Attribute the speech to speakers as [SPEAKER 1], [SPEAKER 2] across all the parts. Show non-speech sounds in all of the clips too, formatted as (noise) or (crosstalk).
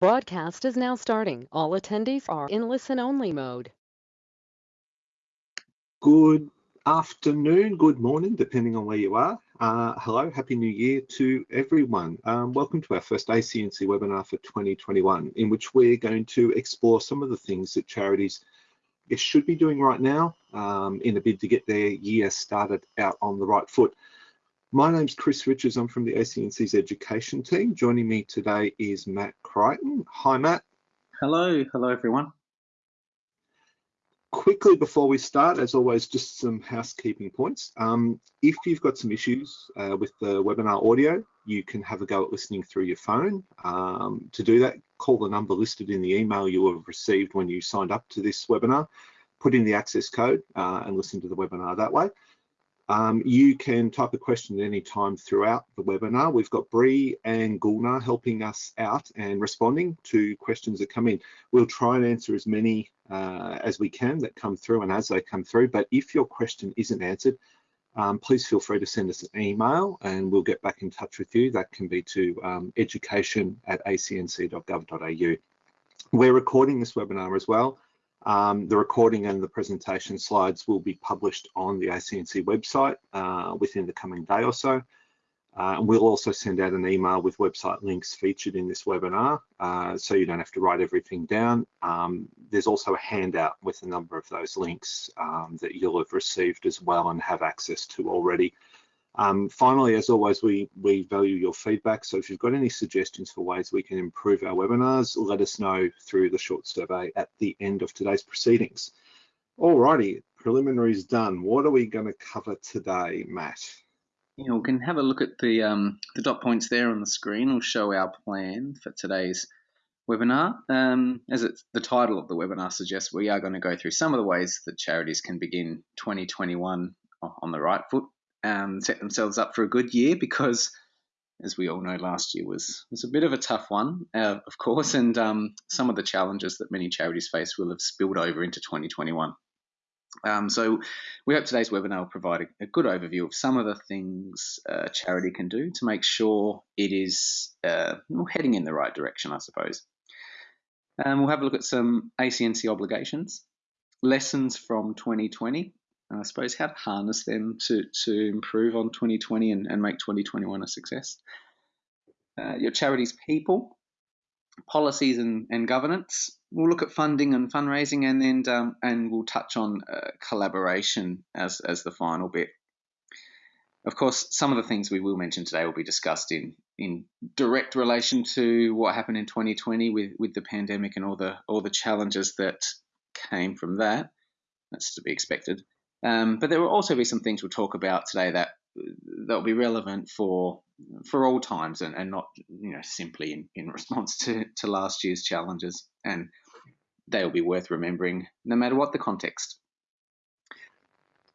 [SPEAKER 1] Broadcast is now starting. All attendees are in listen-only mode.
[SPEAKER 2] Good afternoon, good morning, depending on where you are. Uh, hello, Happy New Year to everyone. Um, welcome to our first ACNC webinar for 2021, in which we're going to explore some of the things that charities should be doing right now um, in a bid to get their year started out on the right foot. My name's Chris Richards. I'm from the ACNC's education team. Joining me today is Matt Crichton. Hi, Matt.
[SPEAKER 3] Hello. Hello, everyone.
[SPEAKER 2] Quickly before we start, as always, just some housekeeping points. Um, if you've got some issues uh, with the webinar audio, you can have a go at listening through your phone. Um, to do that, call the number listed in the email you have received when you signed up to this webinar, put in the access code uh, and listen to the webinar that way. Um, you can type a question at any time throughout the webinar. We've got Bree and Gulnar helping us out and responding to questions that come in. We'll try and answer as many uh, as we can that come through and as they come through. But if your question isn't answered, um, please feel free to send us an email and we'll get back in touch with you. That can be to um, education at acnc.gov.au. We're recording this webinar as well. Um, the recording and the presentation slides will be published on the ACNC website uh, within the coming day or so. Uh, and we'll also send out an email with website links featured in this webinar, uh, so you don't have to write everything down. Um, there's also a handout with a number of those links um, that you'll have received as well and have access to already. Um, finally, as always, we, we value your feedback. So if you've got any suggestions for ways we can improve our webinars, let us know through the short survey at the end of today's proceedings. Alrighty, preliminaries done. What are we going to cover today, Matt?
[SPEAKER 3] You know, we can have a look at the um, the dot points there on the screen. We'll show our plan for today's webinar. Um, as it's the title of the webinar suggests, we are going to go through some of the ways that charities can begin 2021 on the right foot um, set themselves up for a good year because, as we all know, last year was was a bit of a tough one, uh, of course, and um, some of the challenges that many charities face will have spilled over into 2021. Um, so we hope today's webinar will provide a, a good overview of some of the things a charity can do to make sure it is uh, heading in the right direction, I suppose. Um, we'll have a look at some ACNC obligations, lessons from 2020, I suppose how to harness them to, to improve on 2020 and, and make 2021 a success. Uh, your charity's people, policies and, and governance. We'll look at funding and fundraising, and then um, and we'll touch on uh, collaboration as as the final bit. Of course, some of the things we will mention today will be discussed in in direct relation to what happened in 2020 with with the pandemic and all the all the challenges that came from that. That's to be expected. Um, but there will also be some things we'll talk about today that that will be relevant for for all times and, and not you know simply in, in (laughs) response to, to last year's challenges and they will be worth remembering no matter what the context.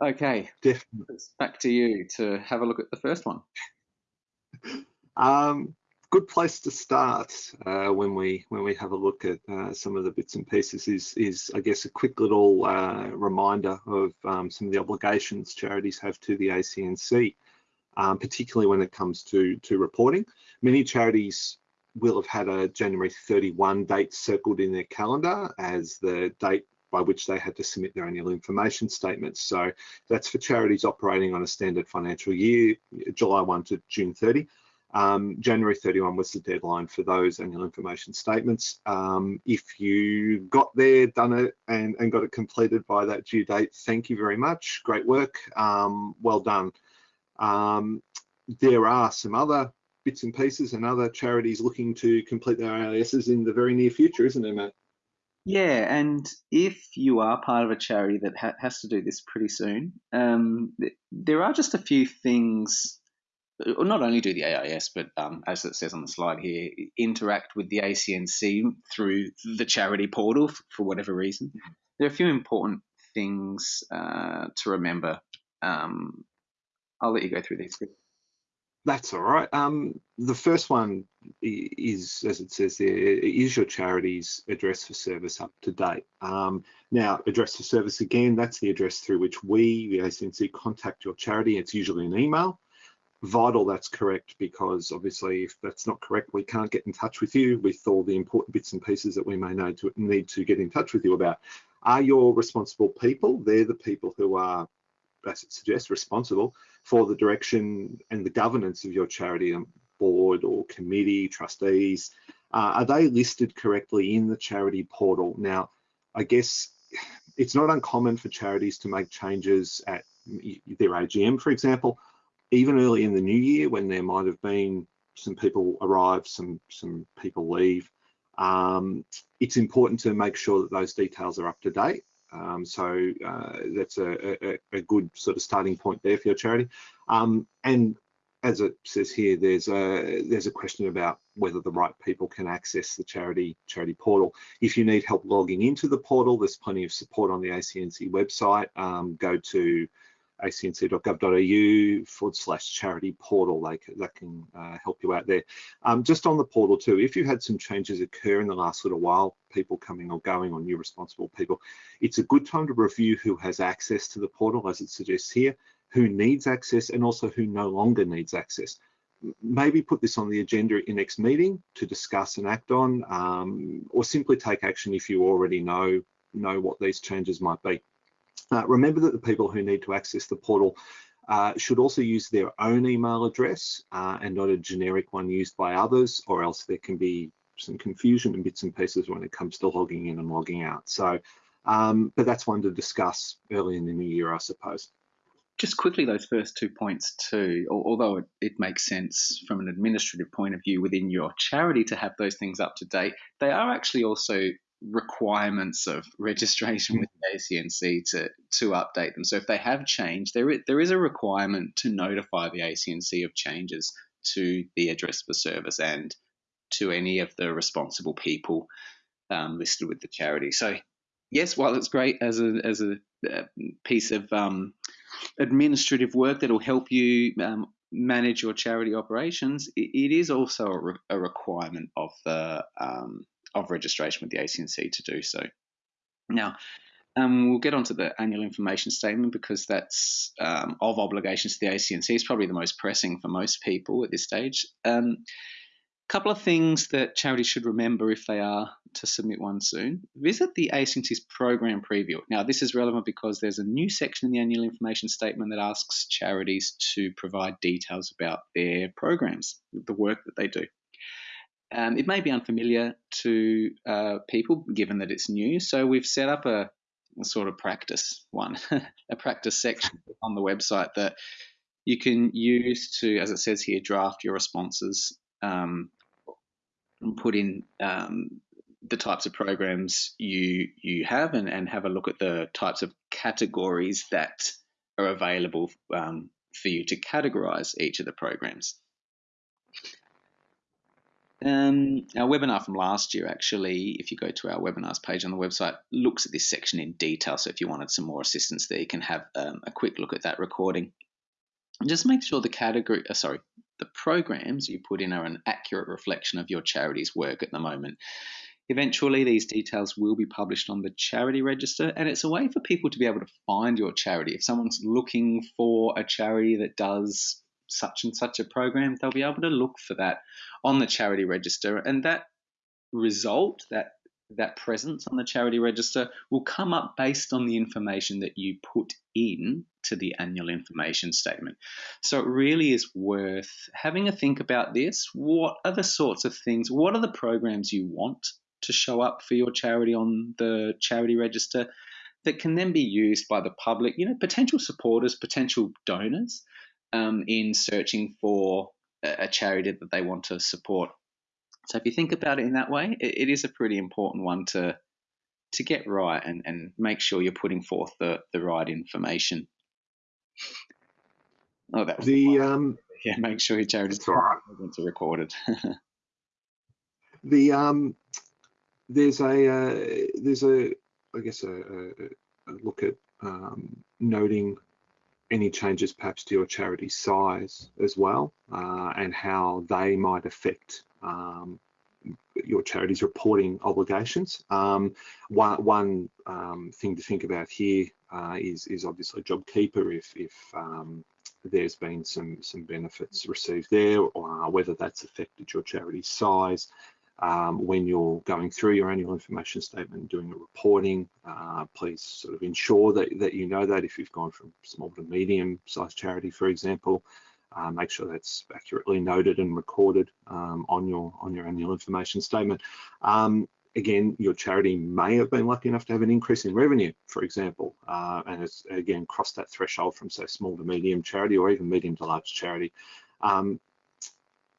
[SPEAKER 3] Okay,
[SPEAKER 2] definitely.
[SPEAKER 3] Back to you to have a look at the first one. (laughs)
[SPEAKER 2] Um, good place to start uh, when we when we have a look at uh, some of the bits and pieces is is I guess a quick little uh, reminder of um, some of the obligations charities have to the ACNC, um, particularly when it comes to to reporting. Many charities will have had a January 31 date circled in their calendar as the date by which they had to submit their annual information statements. So that's for charities operating on a standard financial year, July 1 to June 30. Um, January 31 was the deadline for those annual information statements. Um, if you got there, done it, and, and, got it completed by that due date, thank you very much. Great work. Um, well done. Um, there are some other bits and pieces and other charities looking to complete their AISs in the very near future, isn't there, Matt?
[SPEAKER 3] Yeah, and if you are part of a charity that ha has to do this pretty soon, um, there are just a few things not only do the AIS, but um, as it says on the slide here, interact with the ACNC through the charity portal for whatever reason. There are a few important things uh, to remember. Um, I'll let you go through these.
[SPEAKER 2] That's all right. Um, the first one is, as it says there, is your charity's address for service up to date? Um, now, address for service again, that's the address through which we, the ACNC, contact your charity. It's usually an email. Vital that's correct because obviously if that's not correct, we can't get in touch with you with all the important bits and pieces that we may know to, need to get in touch with you about. Are your responsible people? They're the people who are, as it suggests, responsible for the direction and the governance of your charity board or committee, trustees. Uh, are they listed correctly in the charity portal? Now, I guess it's not uncommon for charities to make changes at their AGM, for example, even early in the new year when there might have been some people arrive, some some people leave. Um, it's important to make sure that those details are up to date. Um, so uh, that's a, a, a, good sort of starting point there for your charity. Um, and as it says here, there's a there's a question about whether the right people can access the charity charity portal. If you need help logging into the portal, there's plenty of support on the ACNC website. Um, go to acnc.gov.au forward slash charity portal. They, that can uh, help you out there. Um, just on the portal too, if you had some changes occur in the last little while, people coming or going or new responsible people, it's a good time to review who has access to the portal as it suggests here who needs access and also who no longer needs access. Maybe put this on the agenda in next meeting to discuss and act on, um, or simply take action if you already know know what these changes might be. Uh, remember that the people who need to access the portal uh, should also use their own email address uh, and not a generic one used by others, or else there can be some confusion and bits and pieces when it comes to logging in and logging out. So, um, but that's one to discuss early in the new year, I suppose
[SPEAKER 3] just quickly those first two points too although it, it, makes sense from an administrative point of view within your charity to have those things up to date they are actually also requirements of registration with the ACNC to to update them. So if they have changed there is, there is a requirement to notify the ACNC of changes to the address for service and to any of the responsible people um, listed with the charity. So yes while it's great as a as a, a piece of um, administrative work that will help you um, manage your charity operations, it, it is also a, re- a, requirement of the um, of registration with the ACNC to do so. Now, um, we'll get onto the annual information statement because that's um, of obligations to the ACNC is probably the most pressing for most people at this stage. Um, couple of things that charities should remember if they are to submit one soon. Visit the ACNC's program preview. Now, this is relevant because there's a new section in the annual information statement that asks charities to provide details about their programs, the work that they do. Um, it may be unfamiliar to uh, people given that it's new, so we've set up a, a sort of practice one, (laughs) a practice section on the website that you can use to, as it says here, draft your responses um, put in um, the types of programs you you have and, and have a look at the types of categories that are available um, for you to categorize each of the programs. Um, our webinar from last year, actually, if you go to our webinars page on the website, looks at this section in detail. So if you wanted some more assistance there, you can have um, a quick look at that recording. And just make sure the category, uh, sorry, the programs you put in are an accurate reflection of your charity's work at the moment. Eventually, these details will be published on the charity register, and it's a way for people to be able to find your charity. If someone's looking for a charity that does such and such a program, they'll be able to look for that on the charity register, and that result, that that presence on the charity register will come up based on the information that you put in to the annual information statement. So it really is worth having a think about this. What are the sorts of things, what are the programs you want to show up for your charity on the charity register that can then be used by the public, you know, potential supporters, potential donors um, in searching for a charity that they want to support. So if you think about it in that way, it, it is a pretty important one to to get right and, and make sure you're putting forth the, the right information. Oh, that was
[SPEAKER 2] the um, (laughs)
[SPEAKER 3] yeah. Make sure your charity's right. are recorded. (laughs)
[SPEAKER 2] the um, there's a uh, there's a I guess a, a, a look at um, noting any changes perhaps to your charity size as well uh, and how they might affect um, your charity's reporting obligations. Um, one, one um, thing to think about here uh, is is obviously JobKeeper if if um, there's been some some benefits received there, or whether that's affected your charity's size. Um, when you're going through your annual information statement and doing a reporting, uh, please sort of ensure that, that you know that if you've gone from small to medium sized charity, for example, uh, make sure that's accurately noted and recorded um, on your on your annual information statement. Um, again, your charity may have been lucky enough to have an increase in revenue, for example, uh, and it's again crossed that threshold from say small to medium charity or even medium to large charity. Um,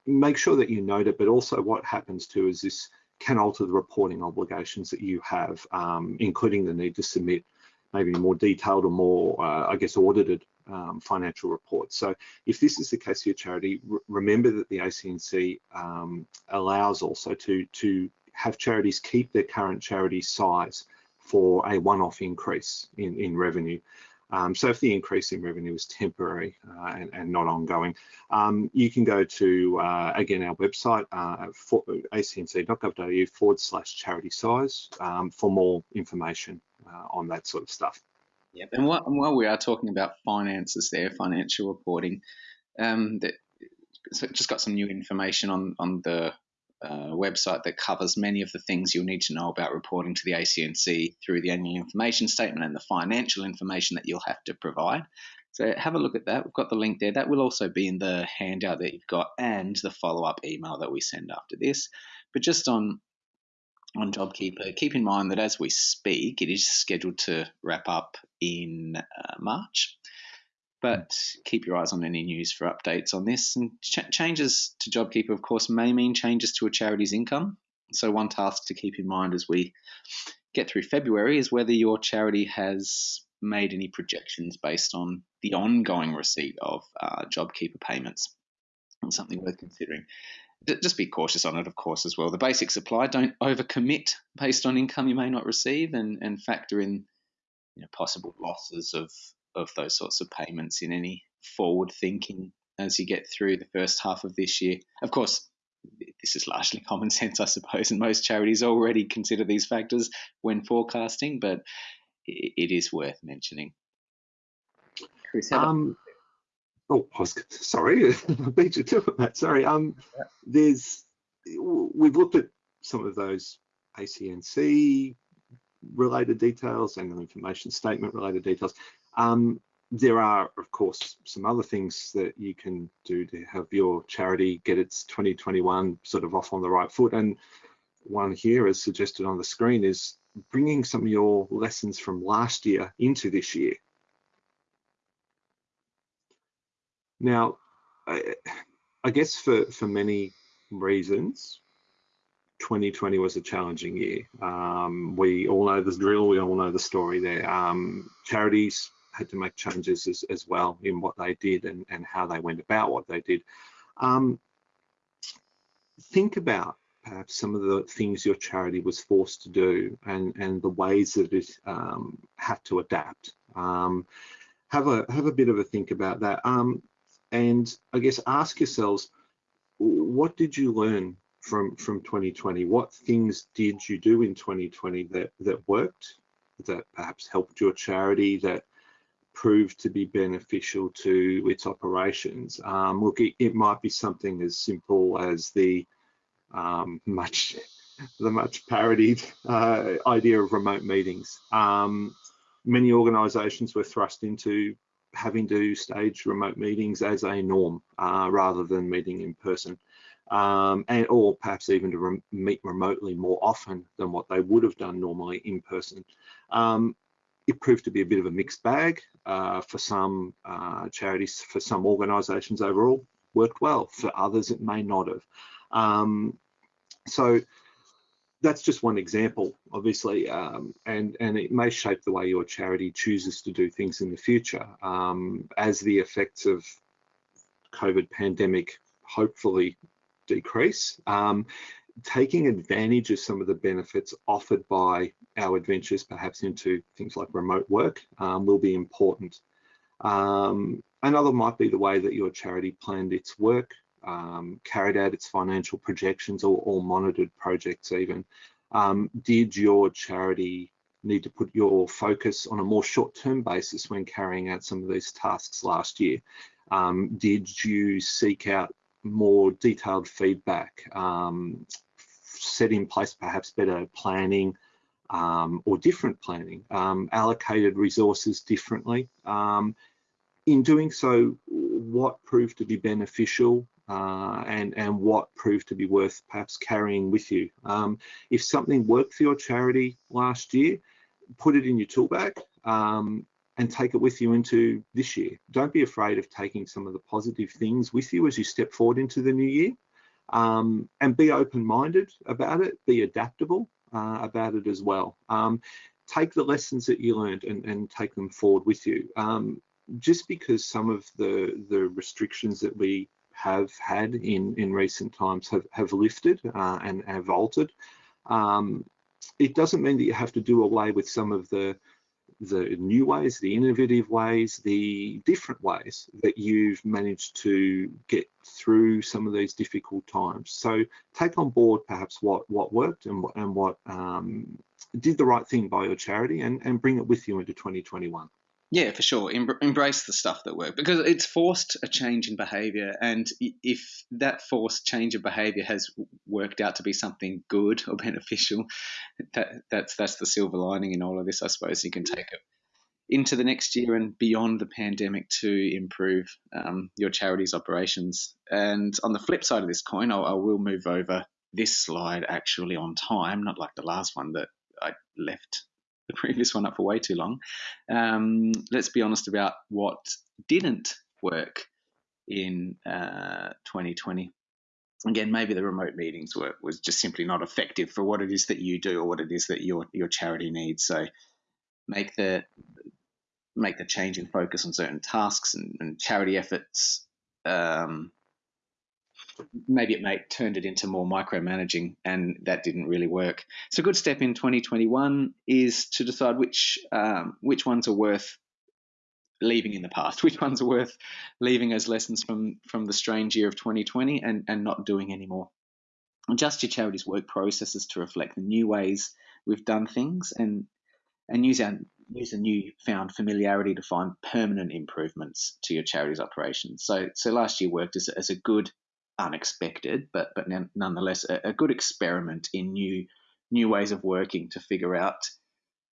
[SPEAKER 2] make sure that you note it, but also what happens too is this can alter the reporting obligations that you have, um, including the need to submit maybe more detailed or more, uh, I guess, audited um, financial reports. So if this is the case for your charity, remember that the ACNC um, allows also to, to have charities keep their current charity size for a one-off increase in, in revenue. Um, so if the increase in revenue is temporary uh, and, and, not ongoing, um, you can go to, uh, again, our website, uh, acnc.gov.au forward slash charity size um, for more information uh, on that sort of stuff.
[SPEAKER 3] Yep, and while, while, we are talking about finances there, financial reporting, um, that, so just got some new information on, on the website that covers many of the things you'll need to know about reporting to the ACNC through the annual information statement and the financial information that you'll have to provide. So have a look at that. We've got the link there. That will also be in the handout that you've got and the follow-up email that we send after this. But just on on JobKeeper, keep in mind that as we speak, it is scheduled to wrap up in uh, March but keep your eyes on any news for updates on this. And ch- changes to JobKeeper, of course, may mean changes to a charity's income. So, one task to keep in mind as we get through February is whether your charity has made any projections based on the ongoing receipt of uh, JobKeeper payments. It's something worth considering. Just be cautious on it, of course, as well. The basic supply, don't overcommit based on income you may not receive and, and factor in you know, possible losses of of those sorts of payments in any forward thinking as you get through the first half of this year. Of course, this is largely (laughs) common sense, I suppose, and most charities already consider these factors when forecasting, but it is worth mentioning.
[SPEAKER 2] Chris, um, oh, was, sorry, (laughs) I beat you to it, Matt. Sorry. Um, there's we've looked at some of those ACNC related details and the information statement related details. Um, there are, of course, some other things that you can do to have your charity get its 2021 sort of off on the right foot. And one here, as suggested on the screen, is bringing some of your lessons from last year into this year. Now, I, I guess for, for many reasons, 2020 was a challenging year. Um, we all know the drill, we all know the story there. Um, charities had to make changes as, as well in what they did and, and how they went about what they did. Um, think about perhaps some of the things your charity was forced to do and, and the ways that it um, had to adapt. Um, have a have a bit of a think about that. Um, and I guess ask yourselves, what did you learn from from 2020? What things did you do in 2020 that that worked, that perhaps helped your charity, that proved to be beneficial to its operations. Um, look, it, it, might be something as simple as the um, much (laughs) the much parodied uh, idea of remote meetings. Um, many organisations were thrust into having to stage remote meetings as a norm uh, rather than meeting in person. Um, and or perhaps even to re meet remotely more often than what they would have done normally in person. Um, it proved to be a bit of a mixed bag uh, for some uh, charities, for some organisations overall, worked well. For others, it may not have. Um, so that's just one example, obviously, um, and and it may shape the way your charity chooses to do things in the future um, as the effects of COVID pandemic hopefully decrease. Um, taking advantage of some of the benefits offered by our adventures, perhaps into things like remote work, um, will be important. Um, another might be the way that your charity planned its work, um, carried out its financial projections or, or monitored projects even. Um, did your charity need to put your focus on a more short-term basis when carrying out some of these tasks last year? Um, did you seek out more detailed feedback, um, set in place perhaps better planning um, or different planning, um, allocated resources differently. Um, in doing so, what proved to be beneficial uh, and, and what proved to be worth perhaps carrying with you. Um, if something worked for your charity last year, put it in your tool bag um, and take it with you into this year. Don't be afraid of taking some of the positive things with you as you step forward into the new year um, and be open-minded about it, be adaptable uh, about it as well. Um, take the lessons that you learned and, and take them forward with you. Um, just because some of the, the restrictions that we have had in, in recent times have, have lifted uh, and have altered, um, it doesn't mean that you have to do away with some of the the new ways, the innovative ways, the different ways that you've managed to get through some of these difficult times. So take on board perhaps what what worked and, and what um, did the right thing by your charity and, and bring it with you into 2021.
[SPEAKER 3] Yeah, for sure. Em- embrace the stuff that worked because it's forced a change in behavior. And if that forced change of behavior has worked out to be something good or (laughs) beneficial, that, that's that's the silver lining in all of this. I suppose you can take it into the next year and beyond the pandemic to improve um, your charity's operations. And on the flip side of this coin, I'll, I will move over this slide actually on time, not like the last one that I left (laughs) the previous one up for way too long. Um, let's be honest about what didn't work in uh, 2020. Again, maybe the remote meetings were was just simply not effective for what it is that you do or what it is that your your charity needs. So make the make the change in focus on certain tasks and, and charity efforts um, maybe it turned it into more micromanaging, and that didn't really work. So a good step in 2021 is to decide which um, which ones are worth leaving in the past, (laughs) which ones are worth leaving as lessons from from the strange year of 2020, and and not doing anymore. Adjust your charity's work processes to reflect the new ways we've done things, and and use our use a new found familiarity to find permanent improvements to your charity's operations. So, so last year worked as, as a good unexpected, but but nonetheless a, a, good experiment in new new ways of working to figure out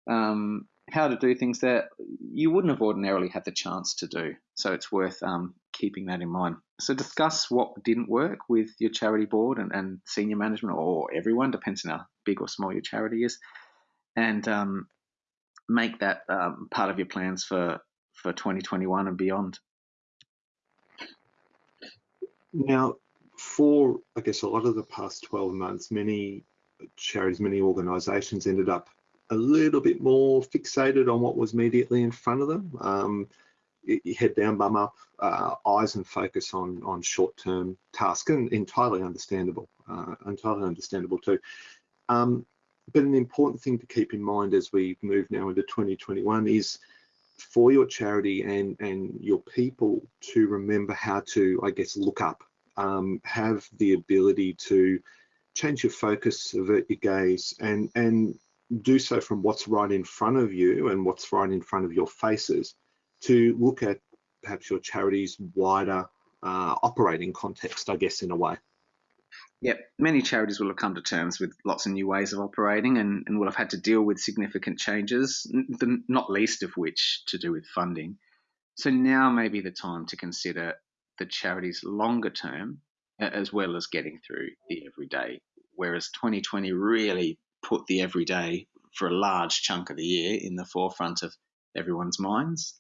[SPEAKER 3] um, how to do things that you wouldn't have ordinarily had the chance to do. So it's worth um, keeping that in mind. So discuss what didn't work with your charity board and, and senior management or everyone, depends on how big or small your charity is, and um, make that um, part of your plans for for 2021 and beyond.
[SPEAKER 2] Now, for, I guess, a lot of the past 12 months, many charities, many organisations ended up a little bit more fixated on what was immediately in front of them. Um, head down, bum up, uh, eyes and focus on on short-term tasks, and entirely understandable, uh, entirely understandable too. Um, but an important thing to keep in mind as we move now into 2021 is for your charity and and your people to remember how to, I guess, look up um, have the ability to change your focus, avert your gaze, and and do so from what's right in front of you and what's right in front of your faces to look at perhaps your charity's wider uh, operating context, I guess, in a way.
[SPEAKER 3] Yep, many charities will have come to terms with lots of new ways of operating and, and will have had to deal with significant changes, not least of which to do with funding. So now may be the time to consider the charities longer term as well as getting through the everyday. Whereas 2020 really put the everyday for a large chunk of the year in the forefront of everyone's minds.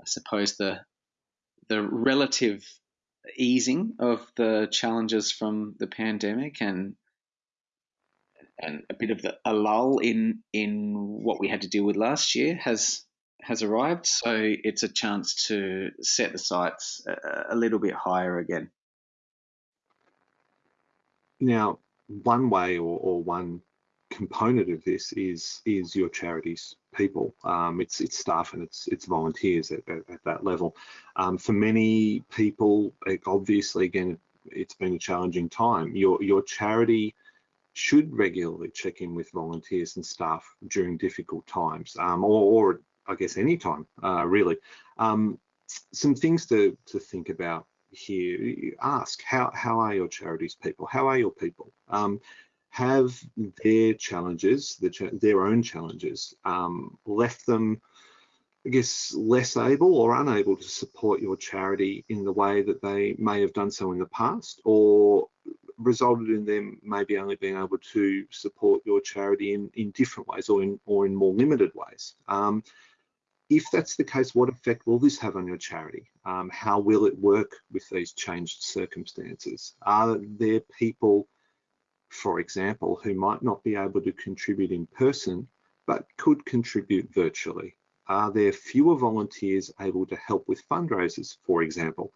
[SPEAKER 3] I suppose the the relative easing of the challenges from the pandemic and and a bit of the, a lull in in what we had to deal with last year has has arrived, so it's a chance to set the sights a, a little bit higher again.
[SPEAKER 2] Now, one way or, or one component of this is is your charity's people. Um, it's it's staff and it's it's volunteers at, at, at that level. Um, for many people, obviously, again, it's been a challenging time. Your your charity should regularly check in with volunteers and staff during difficult times, um, or, or I guess anytime, uh, really. Um, some things to, to think about here. Ask, how, how are your charities people? How are your people? Um, have their challenges, the, their own challenges, um, left them, I guess, less able or unable to support your charity in the way that they may have done so in the past, or resulted in them maybe only being able to support your charity in, in different ways or in or in more limited ways. Um, if that's the case, what effect will this have on your charity? Um, how will it work with these changed circumstances? Are there people, for example, who might not be able to contribute in person, but could contribute virtually? Are there fewer volunteers able to help with fundraisers, for example?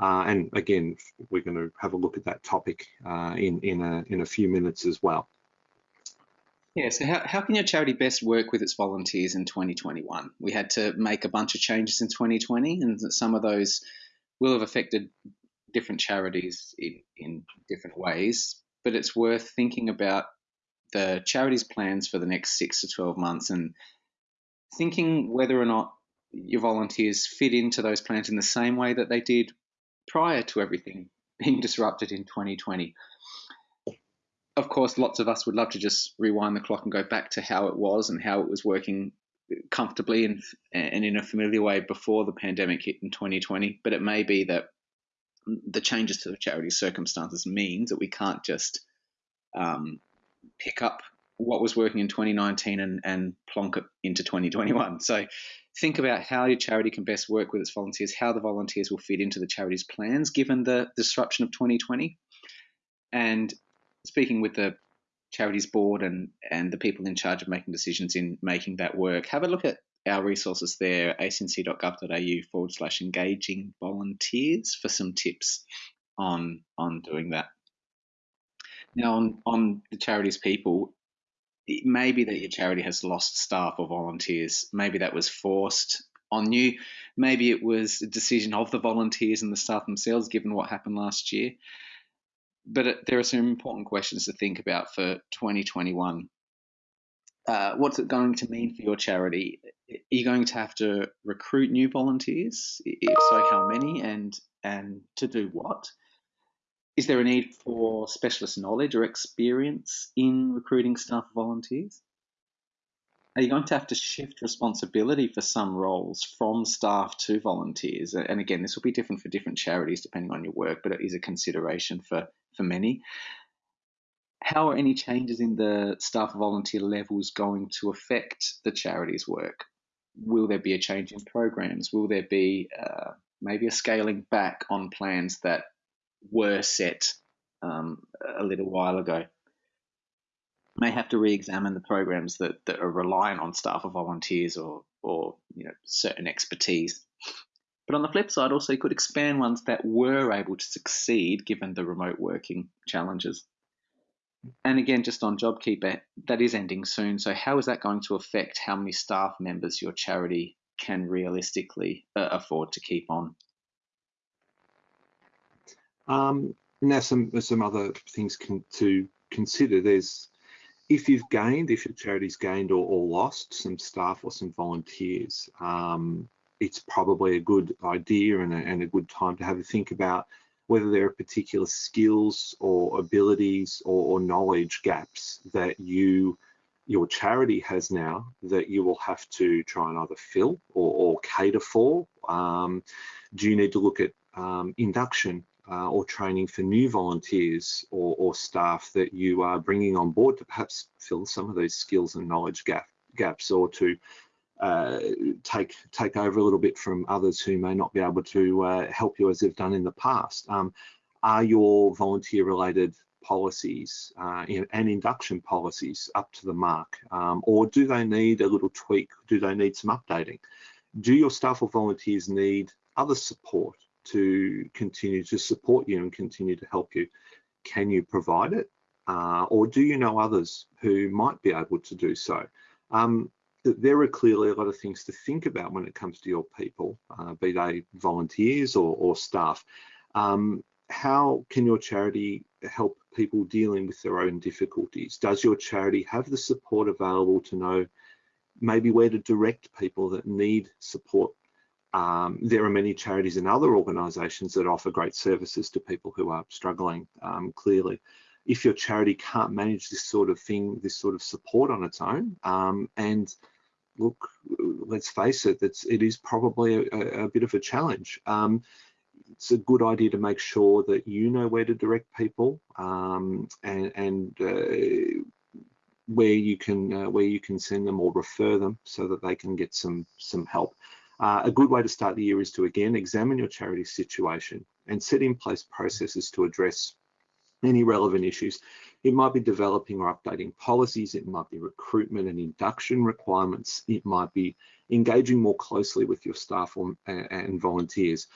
[SPEAKER 2] Uh, and again, we're going to have a look at that topic uh, in, in, a, in a few minutes as well.
[SPEAKER 3] Yeah, so how, how can your charity best work with its volunteers in 2021? We had to make a bunch of changes in 2020, and some of those will have affected different charities in, in different ways. But it's worth thinking about the charity's plans for the next six to 12 months and thinking whether or not your volunteers fit into those plans in the same way that they did prior to everything (laughs) being disrupted in 2020 of course, lots of us would love to just rewind the clock and go back to how it was and how it was working comfortably and, and in a familiar way before the pandemic hit in 2020. But it may be that the changes to the charity circumstances means that we can't just um, pick up what was working in 2019 and, and plonk it into 2021. So think about how your charity can best work with its volunteers, how the volunteers will fit into the charity's plans given the disruption of 2020. And speaking with the charities board and and the people in charge of making decisions in making that work, have a look at our resources there, acnc.gov.au forward slash engaging volunteers for some tips on on doing that. Now on, on the charities people, it may be that your charity has lost staff or volunteers. Maybe that was forced on you. Maybe it was a decision of the volunteers and the staff themselves, given what happened last year but there are some important questions to think about for 2021. Uh, what's it going to mean for your charity? Are you going to have to recruit new volunteers? If so, how many and and to do what? Is there a need for specialist knowledge or experience in recruiting staff volunteers? Are you going to have to shift responsibility for some roles from staff to volunteers? And again, this will be different for different charities depending on your work, but it is a consideration for, for many. How are any changes in the staff volunteer levels going to affect the charity's work? Will there be a change in programs? Will there be uh, maybe a scaling back on plans that were set um, a little while ago? May have to re-examine the programs that, that are reliant on staff or volunteers or, or you know, certain expertise. But on the flip side, also you could expand ones that were able to succeed given the remote working challenges. And again, just on JobKeeper, that is ending soon. So how is that going to affect how many staff members your charity can realistically uh, afford to keep on?
[SPEAKER 2] Um, now, some some other things can, to consider. There's if you've gained, if your charity's gained or, or lost some staff or some volunteers, um, it's probably a good idea and a, and a, good time to have a think about whether there are particular skills or abilities or, or knowledge gaps that you your charity has now that you will have to try and either fill or, or cater for. Um, do you need to look at um, induction uh, or training for new volunteers or, or, staff that you are bringing on board to perhaps fill some of those skills and knowledge gap, gaps or to uh, take take over a little bit from others who may not be able to uh, help you as they've done in the past. Um, are your volunteer related policies uh, and induction policies up to the mark um, or do they need a little tweak? Do they need some updating? Do your staff or volunteers need other support to continue to support you and continue to help you. Can you provide it? Uh, or do you know others who might be able to do so? Um, there are clearly a lot of things to think about when it comes to your people, uh, be they volunteers or, or staff. Um, how can your charity help people dealing with their own difficulties? Does your charity have the support available to know maybe where to direct people that need support Um, there are many charities and other organisations that offer great services to people who are struggling, um, clearly. If your charity can't manage this sort of thing, this sort of support on its own, um, and look, let's face it, it's, it is probably a, a bit of a challenge. Um, it's a good idea to make sure that you know where to direct people um, and, and uh, where you can uh, where you can send them or refer them so that they can get some some help. Uh, a good way to start the year is to again examine your charity situation and set in place processes to address any relevant issues. It might be developing or updating policies, it might be recruitment and induction requirements, it might be engaging more closely with your staff or, and volunteers.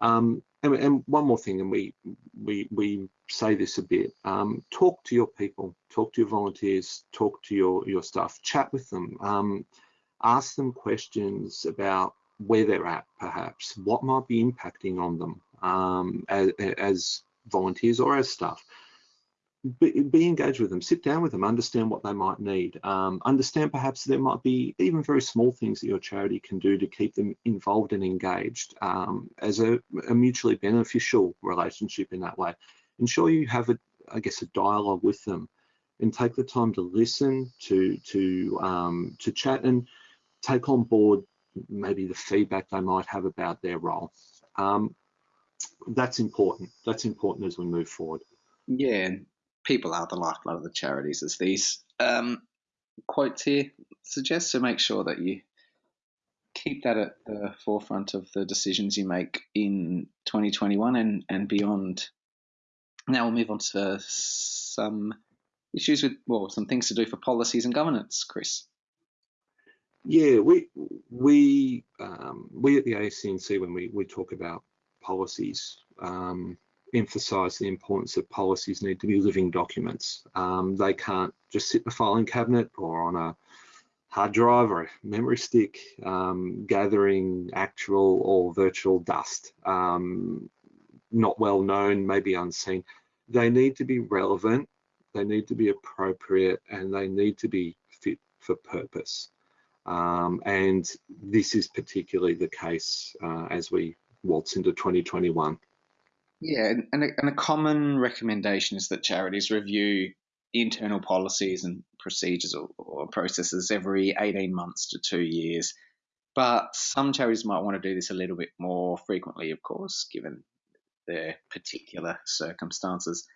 [SPEAKER 2] Um, and, and, one more thing, and we we we say this a bit: um, talk to your people, talk to your volunteers, talk to your your staff, chat with them, um, ask them questions about where they're at, perhaps what might be impacting on them um, as, as volunteers or as staff be, be, engaged with them, sit down with them, understand what they might need. Um, understand perhaps there might be even very small things that your charity can do to keep them involved and engaged um, as a, a, mutually beneficial relationship in that way. Ensure you have, a, I guess, a dialogue with them and take the time to listen, to, to, um, to chat and take on board maybe the feedback they might have about their role. Um, that's important. That's important as we move forward.
[SPEAKER 3] Yeah, people are the lifeblood of the charities, as these um, quotes here suggest. So make sure that you keep that at the forefront of the decisions you make in 2021 and, and beyond. Now we'll move on to some issues with, well, some things to do for policies and governance, Chris.
[SPEAKER 2] Yeah, we we um, we at the ACNC when we we talk about policies, um, emphasise the importance that policies need to be living documents. Um, they can't just sit in a filing cabinet or on a hard drive or a memory stick, um, gathering actual or virtual dust, um, not well known, maybe unseen. They need to be relevant, they need to be appropriate, and they need to be fit for purpose. Um, and this is particularly the case uh, as we waltz into 2021.
[SPEAKER 3] Yeah, and a, and a common recommendation is that charities review internal policies and procedures or, or, processes every 18 months to two years. But some charities might want to do this a little bit more frequently, of course, given their particular circumstances.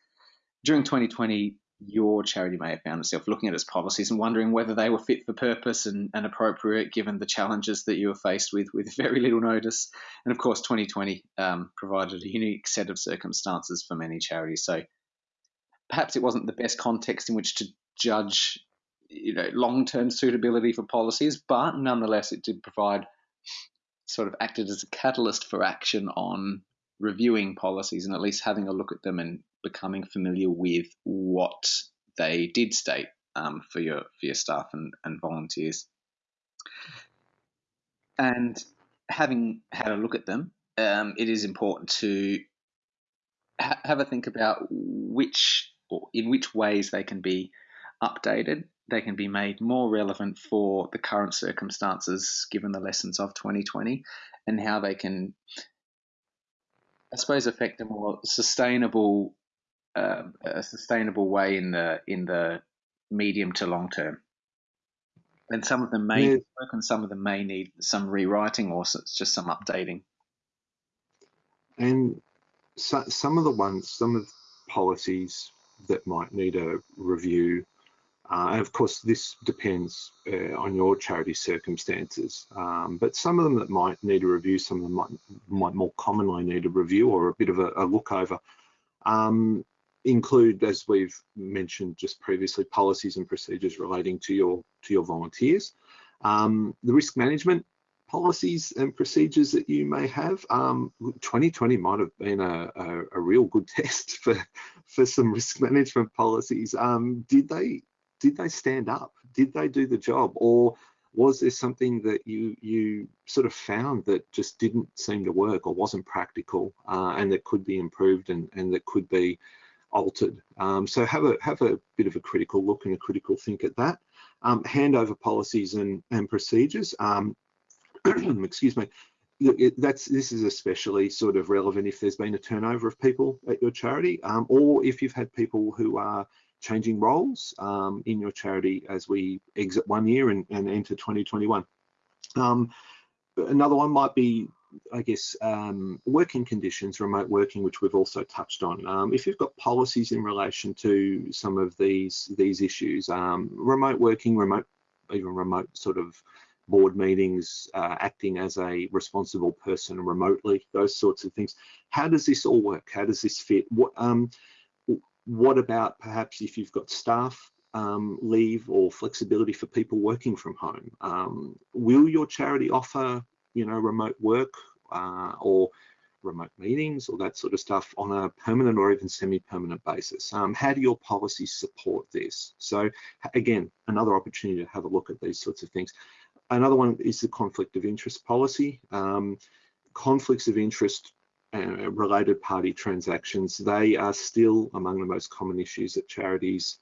[SPEAKER 3] During 2020, your charity may have found itself looking at its policies and wondering whether they were fit for purpose and, and appropriate given the challenges that you were faced with with (laughs) very little notice. And of course, 2020 um, provided a unique set of circumstances for many charities. So perhaps it wasn't the best context in which to judge you know long-term suitability for policies, but nonetheless it did provide sort of acted as a catalyst for action on reviewing policies and at least having a look at them and becoming familiar with what they did state um, for your for your staff and, and volunteers. And having had a look at them, um, it is important to ha- have a think about which or in which ways they can be updated. They can be made more relevant for the current circumstances, given the lessons of 2020, and how they can I suppose, affect a more sustainable, uh, a sustainable way in the in the medium to long term. And some of them may yeah. work, and some of them may need some rewriting or just some updating.
[SPEAKER 2] And so, some of the ones, some of the policies that might need a review uh, and of course, this depends uh, on your charity circumstances. Um, but some of them that might need a review, some of them might, might more commonly need a review or a bit of a, a look over, um, include, as we've mentioned just previously, policies and procedures relating to your to your volunteers, um, the risk management policies and procedures that you may have. Um, 2020 might have been a, a, a, real good (laughs) test for for some risk management policies. Um, did they did they stand up? Did they do the job? Or was there something that you you sort of found that just didn't seem to work or wasn't practical uh, and that could be improved and, and that could be altered? Um, so have a have a bit of a critical look and a critical think at that. Um, handover policies and, and procedures. Um, (clears throat) excuse me. it, that's this is especially sort of relevant if there's been a turnover of people at your charity, um, or if you've had people who are changing roles um, in your charity as we exit one year and, and enter 2021. Um, another one might be, I guess, um, working conditions, remote working, which we've also touched on. Um, if you've got policies in relation to some of these these issues, um, remote working, remote even remote sort of board meetings, uh, acting as a responsible person remotely, those sorts of things. How does this all work? How does this fit? What, um, what about perhaps if you've got staff um, leave or flexibility for people working from home? Um, will your charity offer, you know, remote work uh, or remote meetings or that sort of stuff on a permanent or even semi-permanent basis? Um, how do your policies support this? So again, another opportunity to have a look at these sorts of things. Another one is the conflict of interest policy. Um, conflicts of interest uh, related party transactions, they are still among the most common issues that charities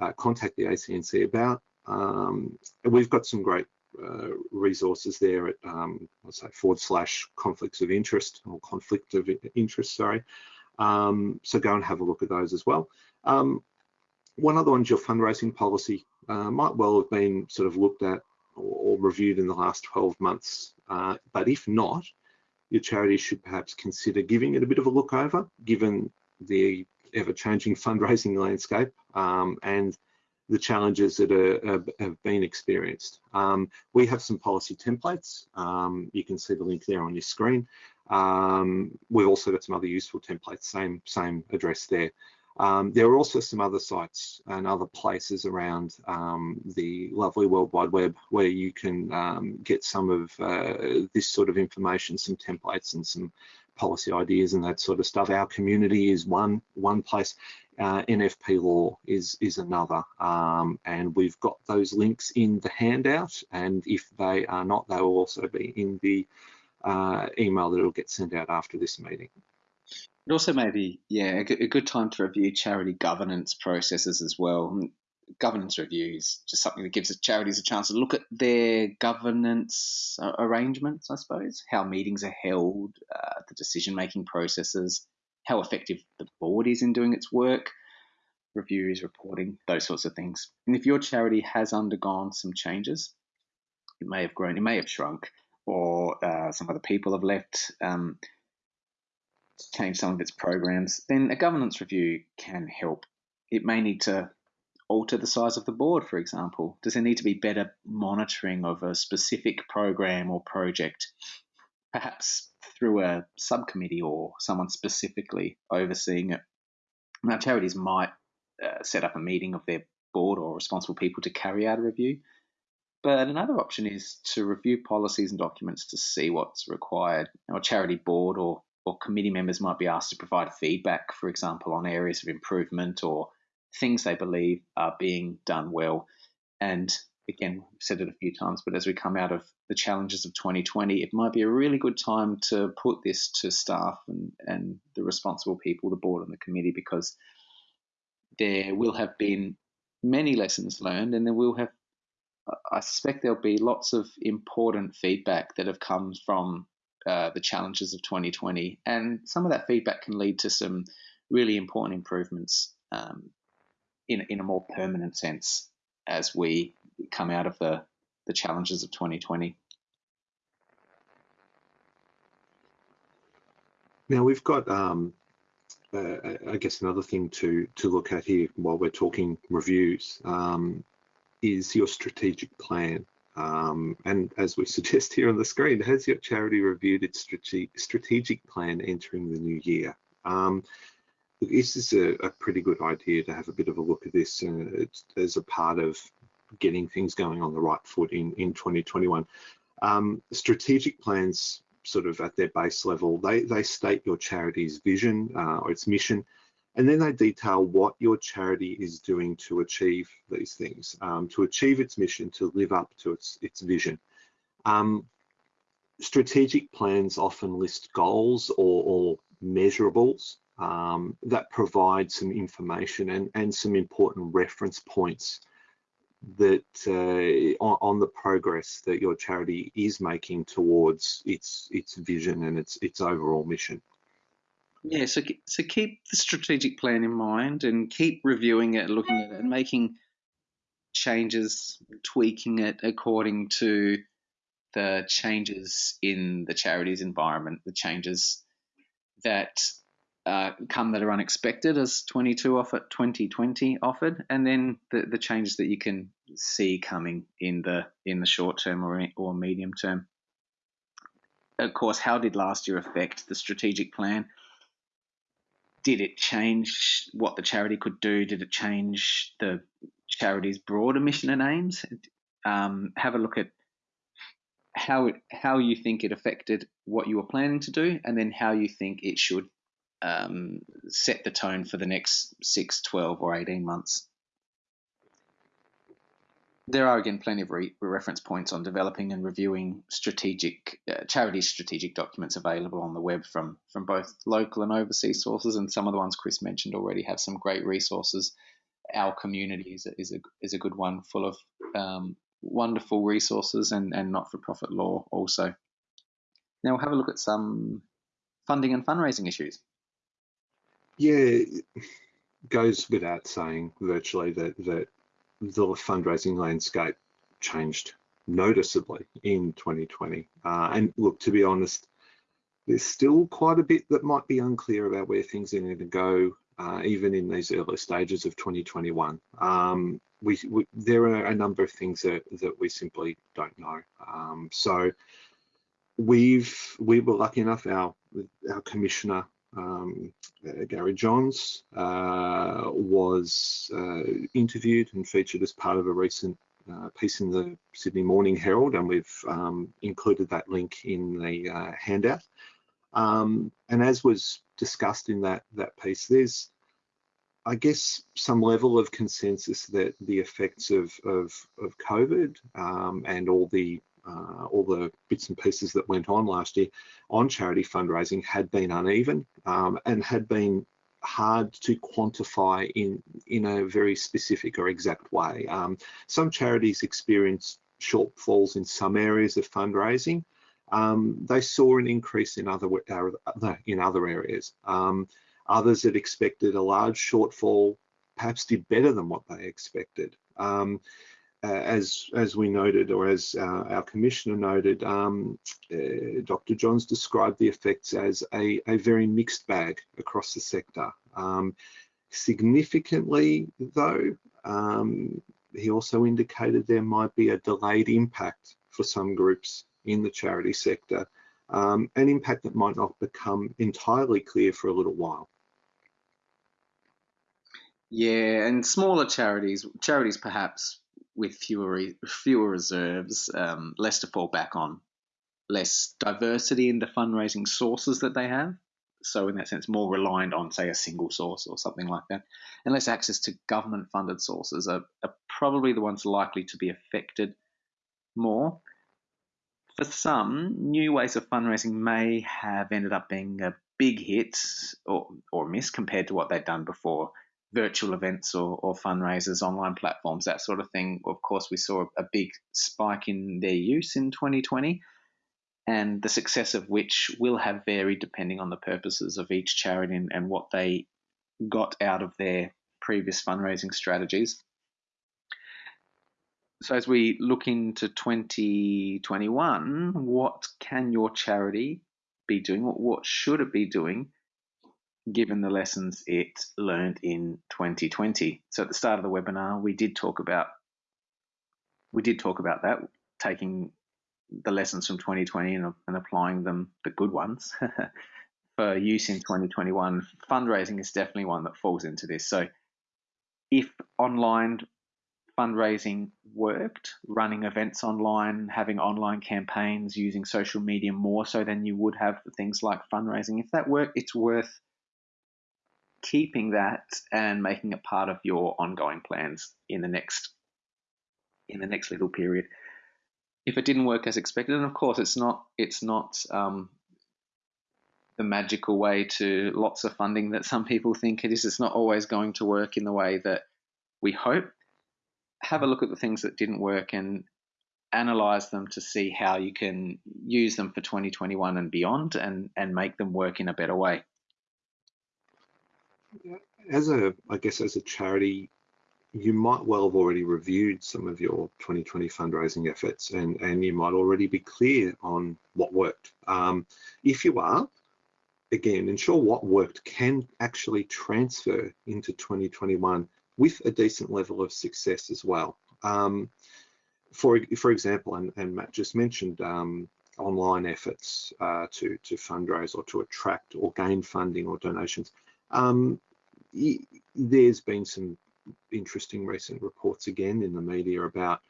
[SPEAKER 2] uh, contact the ACNC about. Um, we've got some great uh, resources there at um, let's say forward slash conflicts of interest or conflict of interest, sorry. Um, so go and have a look at those as well. Um, one other one's your fundraising policy. Uh, might well have been sort of looked at or, reviewed in the last 12 months, uh, but if not, your charity should perhaps consider giving it a bit of a look over, given the ever-changing (laughs) fundraising landscape um, and the challenges that are, have been experienced. Um, we have some policy templates. Um, you can see the link there on your screen. Um, we've also got some other useful templates, same, same address there. Um, there are also some other sites and other places around um, the lovely World Wide Web where you can um, get some of uh, this sort of information, some templates and some policy ideas and that sort of stuff. Our community is one one place. Uh, NFP law is is another, um, and we've got those links in the handout. And if they are not, they will also be in the uh, email that will get sent out after this meeting.
[SPEAKER 3] It also may be, yeah, a good time to review charity governance processes as well. Governance review is just something that gives charities a chance to look at their governance uh, arrangements, I suppose, how meetings are held, uh, the decision making processes, how effective the board is in doing its work, reviews, reporting, those sorts of things. And if your charity has undergone some changes, it may have grown, it may have shrunk, or uh, some other people have left. Um, change some of its programs, then a governance review can help. It may need to alter the size of the board, for example. Does there need to be better monitoring of a specific program or project, perhaps through a subcommittee or someone specifically overseeing it? Now, charities might uh, set up a meeting of their board or responsible people to carry out a review. But another option is to review policies and documents to see what's required. Now, a charity board or or committee members might be asked to provide feedback, for example, on areas of improvement or things they believe are being done well. And again, we've said it a few times, but as we come out of the challenges of 2020, it might be a really good time to put this to staff and, and the responsible people, the board and the committee, because there will have been many lessons learned and there will have I suspect there'll be lots of important feedback that have come from uh, the challenges of 2020. And some of that feedback can lead to some really important improvements um, in, in a more permanent sense as we come out of the, the challenges of 2020.
[SPEAKER 2] Now we've got, um, uh, I guess, another thing to to look at here while we're talking reviews um, is your strategic plan. Um, and as we (laughs) suggest here on the screen, has your charity reviewed its strategic plan entering the new year? Um, this is a, a, pretty good idea to have a bit of a look at this uh, as a part of getting things going on the right foot in, in 2021. Um, strategic plans sort of at their base level, they, they state your charity's vision uh, or its mission, and then they detail what your charity is doing to achieve these things, um, to achieve its mission, to live up to its, its vision. Um, strategic plans often list goals or, or measurables um, that provide some information and, and some important reference points that uh, on, on, the progress that your charity is making towards its its vision and its its overall mission.
[SPEAKER 3] Yeah, so so keep the strategic plan in mind and keep reviewing it, looking at it, and making changes, tweaking it according to the changes in the charity's environment, the changes that uh, come that are unexpected as 22 offered, 2020 offered, and then the, the changes that you can see coming in the in the short term or or medium term. Of course, how did last year affect the strategic plan? Did it change what the charity could do? Did it change the charity's broader mission and aims? Um, have a look at how it, how you think it affected what you were planning to do, and then how you think it should um, set the tone for the next 6, 12, or 18 months. There are again plenty of re reference points on developing and reviewing strategic uh, charity strategic documents available on the web from from both local and overseas sources, and some of the ones Chris mentioned already have some great resources. Our community is a, is a, is a good one, full of um, wonderful resources and, and not for profit law also. Now we'll have a look at some funding and fundraising issues.
[SPEAKER 2] Yeah, goes without saying virtually that, that the fundraising landscape changed noticeably in 2020. Uh, and look, to be honest, there's still quite a bit that might be unclear about where things are going to go, uh, even in these early stages of 2021. Um, we, we, there are a number of things that, that we simply don't know. Um, so we've we were lucky enough our our commissioner um, uh, Gary Johns uh, was uh, interviewed and featured as part of a recent uh, piece in the Sydney Morning Herald, and we've um, included that link in the uh, handout. Um, and as was discussed in that that piece, there's I guess some level of consensus that the effects of of, of COVID um, and all the uh, all the bits and pieces that went on last year on charity fundraising had been uneven um, and had been hard to quantify in in a very specific or exact way. Um, some charities experienced shortfalls in some areas of fundraising. Um, they saw an increase in other uh, in other areas. Um, Others that expected a large shortfall perhaps did better than what they expected. Uh, as as we noted, or as uh, our commissioner noted, um, uh, Dr. Johns described the effects as a, a very mixed bag across the sector. Um, significantly, though, um, he also indicated there might be a delayed impact for some groups in the charity sector, um, an impact that might not become entirely clear for a little while.
[SPEAKER 3] Yeah, and smaller charities, charities perhaps with fewer fewer reserves, um, less to fall back on, less diversity in the fundraising sources that they have. So in that sense, more reliant on say a single source or something like that, and less access to government-funded sources are, are probably the ones likely to be affected more. For some, new ways of fundraising may have ended up being a big hit or, or miss compared to what they'd done before virtual events or, or, fundraisers, online platforms, that sort of thing. Of course, we saw a big spike in their use in 2020, and the success of which will have varied depending on the purposes of each charity and, and what they got out of their previous fundraising strategies. So, as we look into 2021, what can your charity be doing? What, what should it be doing given the lessons it learned in 2020. So at the start of the webinar, we did talk about we did talk about that, taking the lessons from 2020 and, and applying them, the good ones, (laughs) for use in 2021. Fundraising is definitely one that falls into this. So if online fundraising worked, running events online, having online campaigns, using social media more so than you would have for things like fundraising, if that worked, it's worth keeping that and making it part of your ongoing plans in the next in the next little period. If it didn't work as expected, and of course it's not it's not um, the magical way to lots of funding that some people think it is. It's not always going to work in the way that we hope. have a look at the things that didn't work and analyze them to see how you can use them for 2021 and beyond and, and make them work in a better way.
[SPEAKER 2] As a, I guess, as a charity, you might well have already reviewed some of your 2020 fundraising efforts and, and you might already be clear on what worked. Um, if you are, again, ensure what worked can actually transfer into 2021 with a decent level of success as well. Um, for, for example, and, and, Matt just mentioned um, online efforts uh, to, to fundraise or to attract or gain funding or donations. Um, there's been some interesting recent reports again in the media about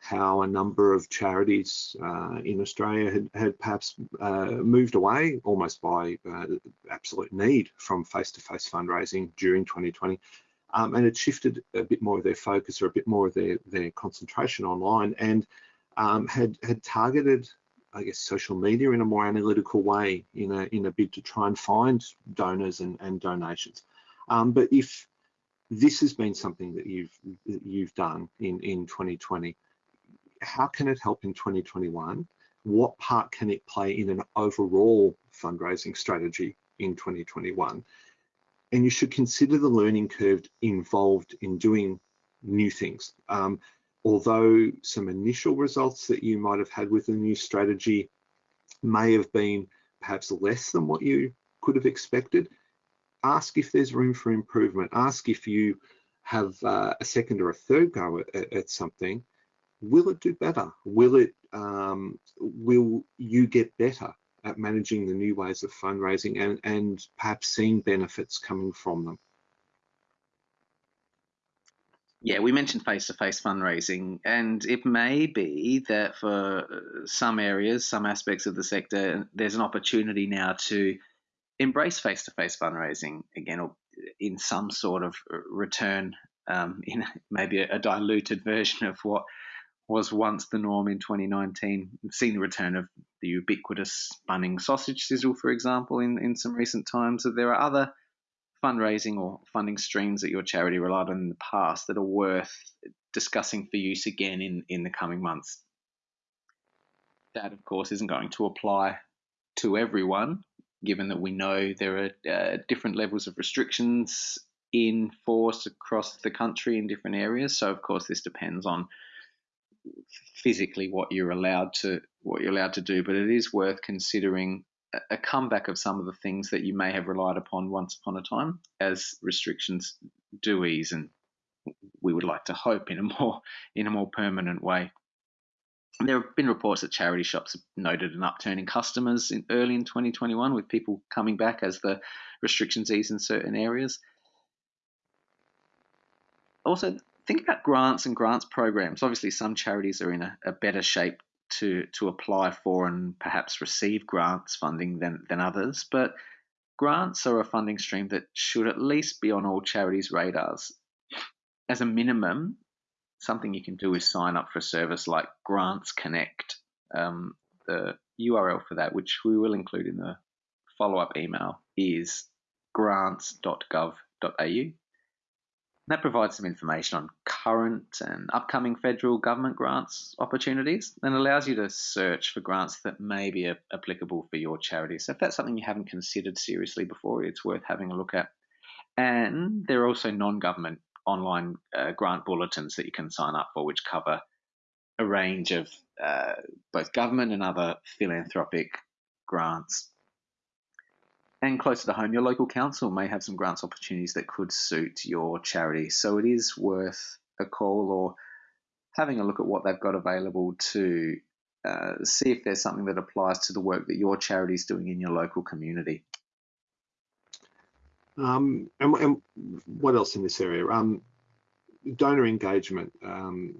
[SPEAKER 2] how a number of charities uh, in Australia had, had perhaps uh, moved away almost by uh, absolute need from face-to-face -face fundraising during 2020 um, and it shifted a bit more of their focus or a bit more of their, their concentration online and um, had, had targeted I guess social media in a more analytical way in a in a bid to try and find donors and, and donations. Um, but if this has been something that you've that you've done in in 2020 how can it help in 2021 what part can it play in an overall fundraising strategy in 2021 and you should consider the learning curve involved in doing new things. Um, although some initial results that you might have had with the new strategy may have been perhaps less than what you could have expected ask if there's room for improvement. Ask if you have uh, a second or a third go at, at, something. Will it do better? Will it? Um, will you get better at managing the new ways of fundraising and, and perhaps seeing benefits coming from them?
[SPEAKER 3] Yeah, we mentioned face-to-face fundraising, and it may be that for some areas, some aspects of the sector, there's an opportunity now to embrace face-to-face fundraising again, or in some sort of return, um, (laughs) in maybe a, diluted version of what was once the norm in 2019. We've seen the return of the ubiquitous Bunnings sausage sizzle, for example, in, in some recent times. So there are other fundraising or funding streams that your charity relied on in the past that are worth discussing for use again in, in the coming months. That, of course, isn't going to apply to everyone, given that we know there are uh, different levels of restrictions in force across the country in different areas. So of course this depends on physically what you're allowed to what you're allowed to do, but it is worth considering a comeback of some of the things that you may have relied upon once upon a time as restrictions do ease and we would like to hope in a more in a more permanent way. There have been reports that charity shops have noted an upturn in customers in early in 2021 with people coming back as the restrictions ease in certain areas. Also, think about grants and grants programs. Obviously, some charities are in a, a better shape to, to apply for and perhaps receive grants funding than, than others, but grants are a funding stream that should at least be on all charities' radars. As a minimum, something you can do is sign up for a service like Grants Connect. Um, the URL for that, which we will include in the follow up email, is grants.gov.au. That provides some information on current and upcoming federal government grants opportunities and allows you to search for grants that may be applicable for your charity. So, if that's something you haven't considered seriously before, it's worth having a look at. And there are also non government online uh, grant bulletins that you can sign up for, which cover a range of uh, both government and other philanthropic grants. And closer to home, your local council may have some grants opportunities that could suit your charity. So it is worth a call or having a look at what they've got available to uh, see if there's something that applies to the work that your charity is doing in your local community.
[SPEAKER 2] Um, and, and, what else in this area? Um, donor engagement. Um,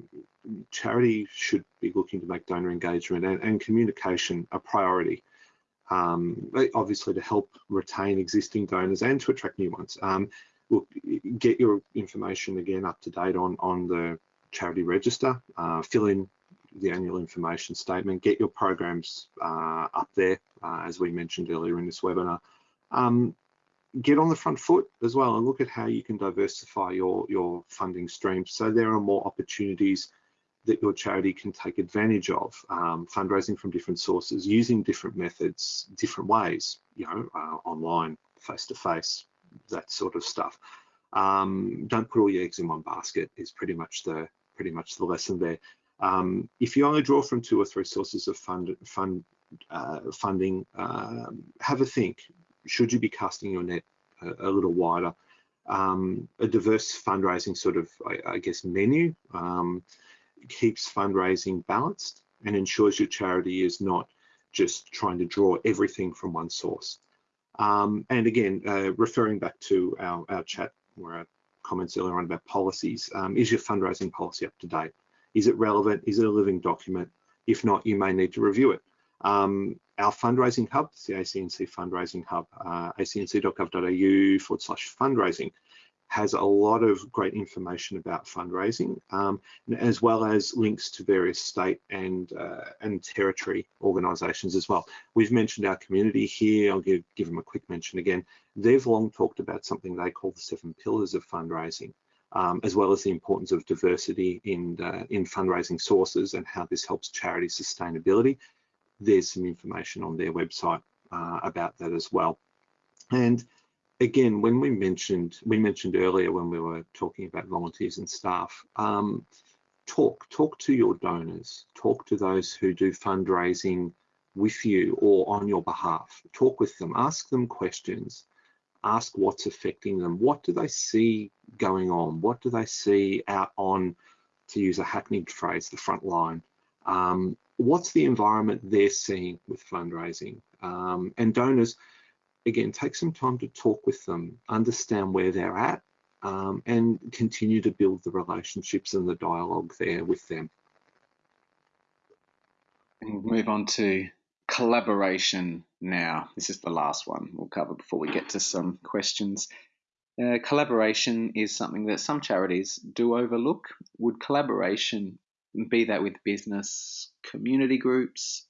[SPEAKER 2] charity should be looking to make donor engagement and, and communication a priority. Um, obviously, to help retain existing donors and to attract new ones. Um, look, get your information again up to date on on the charity register. Uh, fill in the annual information statement. Get your programs uh, up there, uh, as we mentioned earlier in this webinar. Um, get on the front foot as well and look at how you can diversify your, your funding streams so there are more opportunities that your charity can take advantage of, um, fundraising from different sources, using different methods, different ways, you know, uh, online, face-to-face, that sort of stuff. Um, don't put all your eggs in one basket is pretty much the pretty much the lesson there. Um, if you only draw from two or three sources of fund, fund uh, funding, um, have a think. Should you be casting your net a, a little wider? Um, a diverse fundraising sort of, I, I guess, menu um, keeps fundraising balanced and ensures your charity is not just trying to draw everything from one source. Um, and again, uh, referring back to our, our chat or our comments earlier on about policies, um, is your fundraising policy up to date? Is it relevant? Is it a living document? If not, you may need to review it. Um, our fundraising hub, the ACNC fundraising hub, uh, acnc.gov.au forward slash fundraising, has a lot of great information about fundraising, um, as well as links to various state and uh, and territory organisations as well. We've mentioned our community here. I'll give give them a quick mention again. They've long talked about something they call the seven pillars of fundraising, um, as well as the importance of diversity in uh, in fundraising sources and how this helps charity sustainability. There's some information on their website uh, about that as well. And again, when we mentioned, we mentioned earlier when we were talking about volunteers and staff, um, talk, talk to your donors, talk to those who do fundraising with you or on your behalf. Talk with them, ask them questions, ask what's affecting them. What do they see going on? What do they see out on, to use a hackneyed phrase, the front line? Um, what's the environment they're seeing with fundraising? Um, and donors, again, take some time to talk with them, understand where they're at, um, and continue to build the relationships and the dialogue there with them.
[SPEAKER 3] And we'll move on to collaboration now. This is the last one we'll cover before we get to some questions. Uh, collaboration is something that some charities do overlook. Would collaboration be that with business, community groups,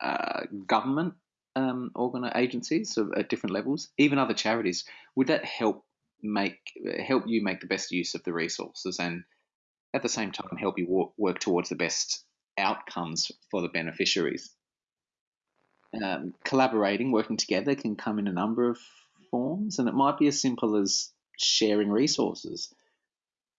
[SPEAKER 3] uh, government, um, organ agencies at different levels, even other charities, would that help make help you make the best use of the resources and at the same time help you work towards the best outcomes for the beneficiaries? Um, collaborating, working together can come in a number of forms, and it might be as simple as sharing resources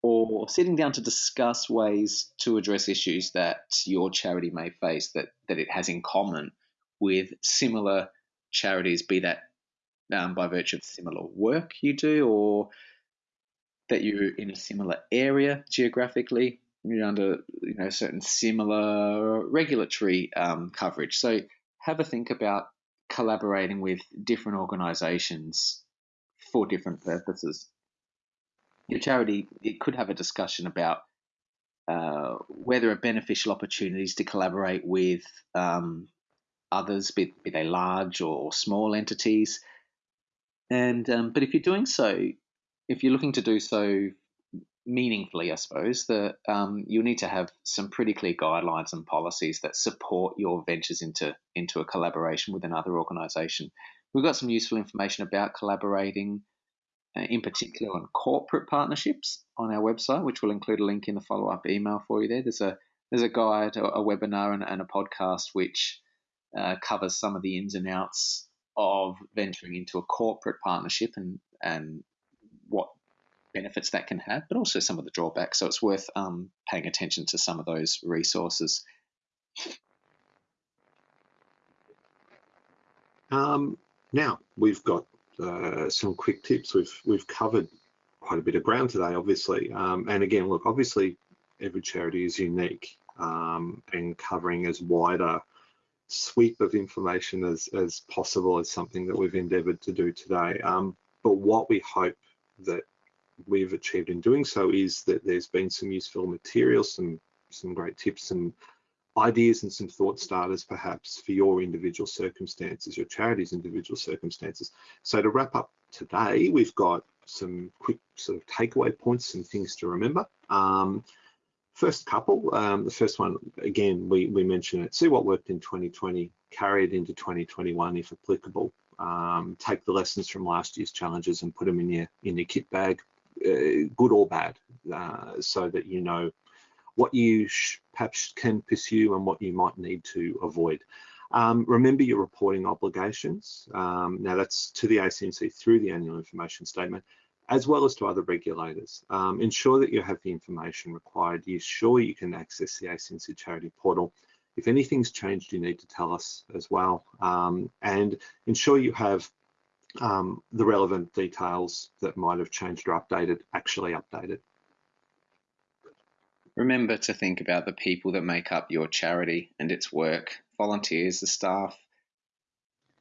[SPEAKER 3] or sitting down to discuss ways to address issues that your charity may face that, that it has in common with similar charities, be that um, by virtue of similar work you do or that you're in a similar area geographically, you're under you know certain similar regulatory um, coverage. So have a think about collaborating with different organisations for different purposes. Your charity it could have a discussion about uh, where there are beneficial opportunities to collaborate with um, others, be, be they large or small entities. And um, but if you're doing so, if you're looking to do so meaningfully, I suppose that um, you'll need to have some pretty clear guidelines and policies that support your ventures into into a collaboration with another organisation. We've got some useful information about collaborating, uh, in particular on corporate partnerships, on our website, which will include a link in the follow up email for you. There, there's a there's a guide, a, a webinar, and, and, a podcast which uh, covers some of the ins and outs of venturing into a corporate partnership and and what benefits that can have, but also some of the drawbacks. So it's worth um, paying attention to some of those resources.
[SPEAKER 2] Um, now we've got uh, some quick tips. We've we've covered quite a bit of ground today, obviously. Um, and again, look, obviously every charity is unique um, and covering as wider sweep of information as, as possible is something that we've endeavoured to do today. Um, but what we hope that we've achieved in doing so is that there's been some useful material, some some great tips, some ideas and some thought starters perhaps for your individual circumstances, your charity's individual circumstances. So to wrap up today, we've got some quick sort of takeaway points, some things to remember. Um, First couple, um, the first one, again, we, we mentioned it, see what worked in 2020, carry it into 2021 if applicable. um, take the lessons from last year's challenges and put them in your in your kit bag, uh, good or bad, uh, so that you know what you perhaps can pursue and what you might need to avoid. Um, remember your reporting obligations. Um, now that's to the ACNC through the annual information statement, as well as to other regulators. Um, ensure that you have the information required. You sure you can access the ACNC charity portal. If anything's changed, you need to tell us as well. Um, and ensure you have um, the relevant details that might have changed or updated actually updated.
[SPEAKER 3] Remember to think about the people that make up your charity and its work volunteers, the staff.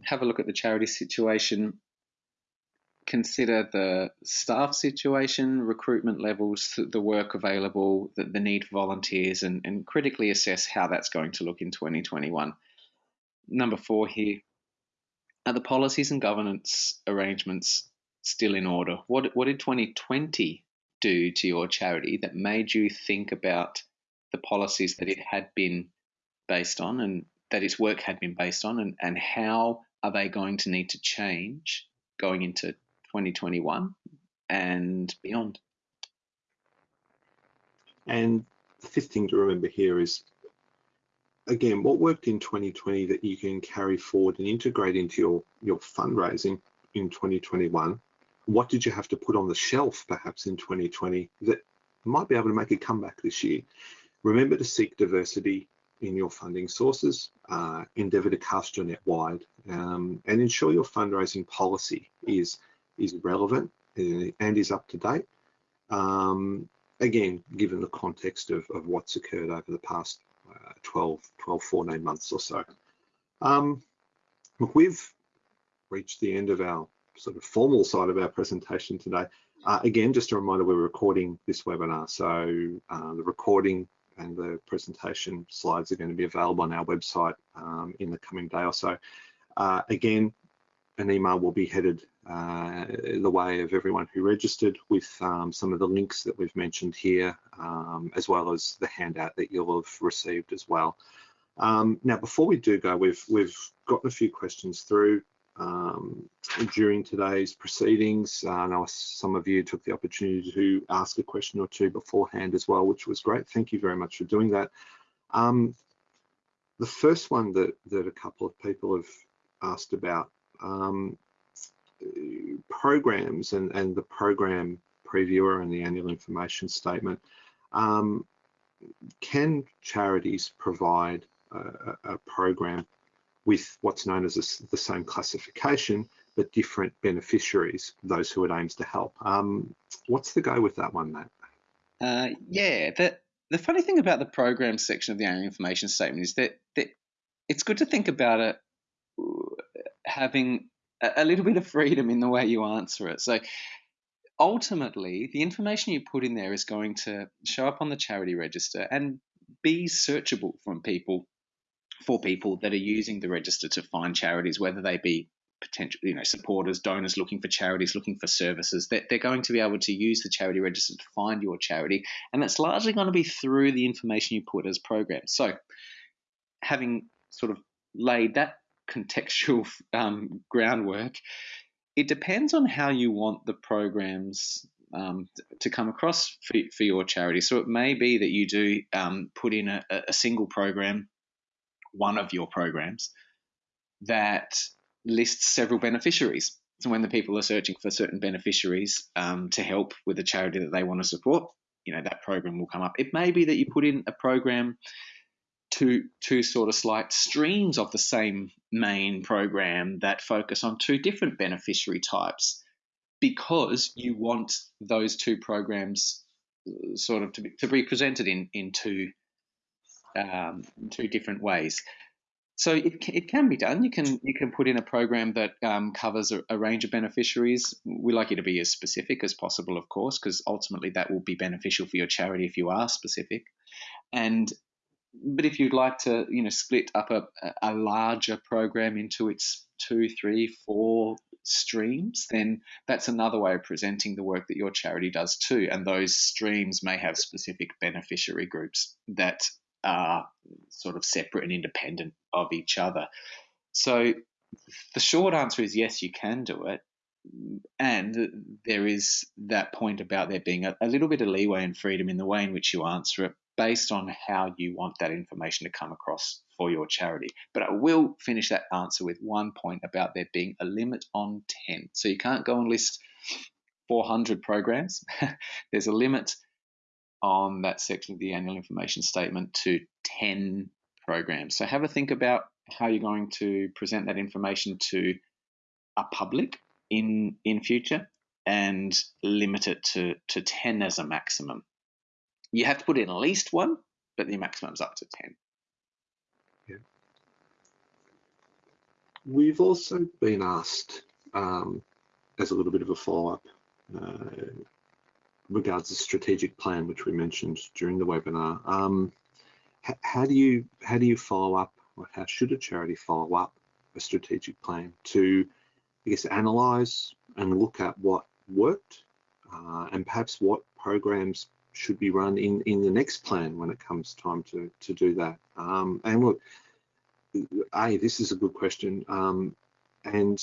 [SPEAKER 3] Have a look at the charity situation. Consider the staff situation, recruitment levels, the work available, the, the need for volunteers, and, and critically assess how that's going to look in 2021. Number four here are the policies and governance arrangements still in order? What, what did 2020 do to your charity that made you think about the policies that it had been based on and that its work had been based on, and, and how are they going to need to change going into 2021 and beyond?
[SPEAKER 2] And the fifth thing to remember here is, again, what worked in 2020 that you can carry forward and integrate into your, your fundraising in 2021 what did you have to put on the shelf perhaps in 2020 that might be able to make a comeback this year? Remember to seek diversity in your funding sources, uh, endeavour to cast your net wide, um, and ensure your fundraising policy is is relevant uh, and is up to date. Um, again, given the context of, of what's occurred over the past uh, 12, 12, 14 months or so. Um, look, we've reached the end of our sort of formal side of our presentation today. Uh, again, just a reminder, we're recording this webinar. So uh, the recording and the presentation slides are going to be available on our website um, in the coming day or so. Uh, again, an email will be headed uh, the way of everyone who registered with um, some of the links that we've mentioned here, um, as well as the handout that you'll have received as well. Um, now, before we do go, we've we've gotten a few questions through um, during today's proceedings. Uh, I know some of you took the opportunity to ask a question or two beforehand as well, which was great. Thank you very much for doing that. Um, the first one that, that a couple of people have asked about, um, programs and, and the program previewer and the annual information statement. Um, can charities provide a, a program with what's known as a, the same classification, but different beneficiaries, those who it aims to help. Um, what's the go with that one, Matt?
[SPEAKER 3] Uh, yeah, the, the funny thing about the program section of the annual information statement is that, that it's good to think about it having a, little bit of freedom in the way you answer it. So ultimately, the information you put in there is going to show up on the charity register and be searchable from people for people that are using the register to find charities, whether they be potential, you know, supporters, donors looking for charities, looking for services, that they're going to be able to use the charity register to find your charity. And that's largely going to be through the information you put as programs. So having sort of laid that contextual (laughs) um, groundwork, it depends on how you want the programs um, to come across for, for, your charity. So it may be that you do um, put in a, a single program one of your programs that lists several beneficiaries. So when the people are searching for certain beneficiaries um, to help with a charity that they want to support, you know that program will come up. It may be that you put in a program to two sort of slight streams of the same main program that focus on two different beneficiary types because you want those two programs uh, sort of to be, to be presented in in two um, two different ways. So it, it can be done. You can you can put in a program that um, covers a, a, range of beneficiaries. We like you to be as specific as possible, of course, because ultimately that will be beneficial for your charity if you are specific. And but if you'd like to, you know, split up a, a larger program into its two, three, four streams, then that's another way of presenting the work that your charity does too. And those streams may have specific beneficiary groups that are sort of separate and independent of each other. So the short answer is yes, you can do it. And there is that point about there being a, a little bit of leeway and freedom in the way in which you answer it based on how you want that information to come across for your charity. But I will finish that answer with one point about there being a limit on 10. So you can't go and list 400 programs. (laughs) There's a limit on that section of the annual information statement to 10 programs. So have a think about how you're going to present that information to a public in in future and limit it to, to 10 as a maximum. You have to put in at least one, but the maximum is up to 10.
[SPEAKER 2] Yeah. We've also been asked, um, as a little bit of a follow-up, uh, regards the strategic plan, which we mentioned during the webinar. Um, how do you how do you follow up, or how should a charity follow up a strategic plan to, I guess, analyse and look at what worked, uh, and perhaps what programs should be run in in the next plan when it comes time to to do that. Um, and look, a this is a good question, um, and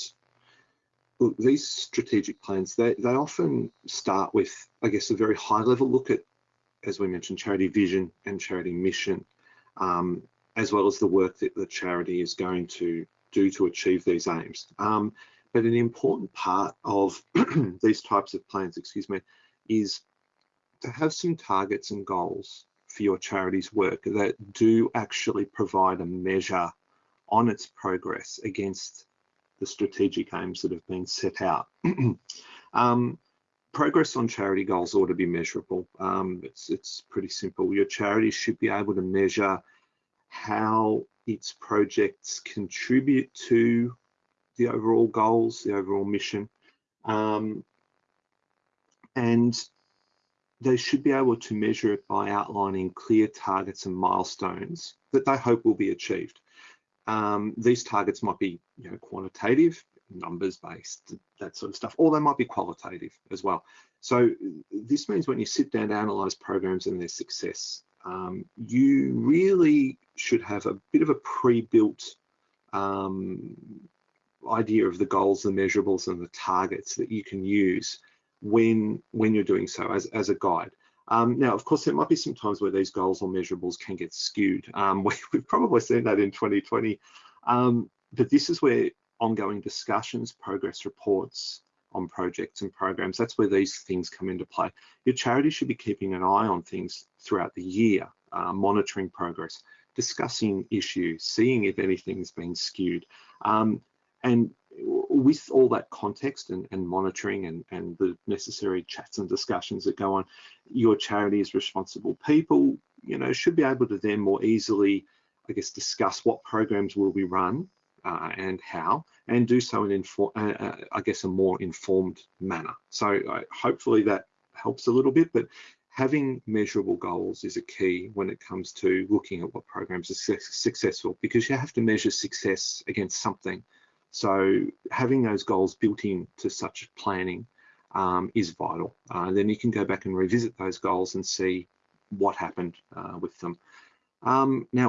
[SPEAKER 2] look, these strategic plans they they often start with I guess a very high level look at, as we mentioned, charity vision and charity mission, um, as well as the work that the charity is going to do to achieve these aims. Um, but an important part of (clears throat) these types of plans, excuse me, is to have some targets and goals for your charity's work that do actually provide a measure on its progress against the strategic aims that have been set out. (clears throat) um, progress on charity goals ought to be measurable. Um, it's, it's pretty simple. Your charity should be able to measure how its projects contribute to the overall goals, the overall mission. Um, and they should be able to measure it by outlining clear targets and milestones that they hope will be achieved. Um, these targets might be you know, quantitative, numbers based, that sort of stuff, or they might be qualitative as well. So this means when you sit down to analyze programs and their success, um, you really should have a bit of a pre-built um, idea of the goals, the measurables, and the targets that you can use when when you're doing so as, as a guide. Um, now, of course, there might be some times where these goals or measurables can get skewed. Um, (laughs) we, have probably seen that in 2020. Um, but this is where ongoing discussions, progress reports on projects and programs, that's where these things come into play. Your charity should be keeping an eye on things throughout the year, uh, monitoring progress, discussing issues, seeing if anything's been skewed. Um, and with all that context and, and monitoring and, and, the necessary chats and discussions that go on, your charity as responsible people, you know, should be able to then more easily, I guess, discuss what programs will be run uh, and how, and do so in, inform, uh, uh, I guess, a more informed manner. So uh, hopefully that helps a little bit, but having measurable goals is a key when it comes to looking at what programs are successful because you have to measure success against something. So having those goals built into such planning um, is vital. Uh, then you can go back and revisit those goals and see what happened uh, with them. Um, now,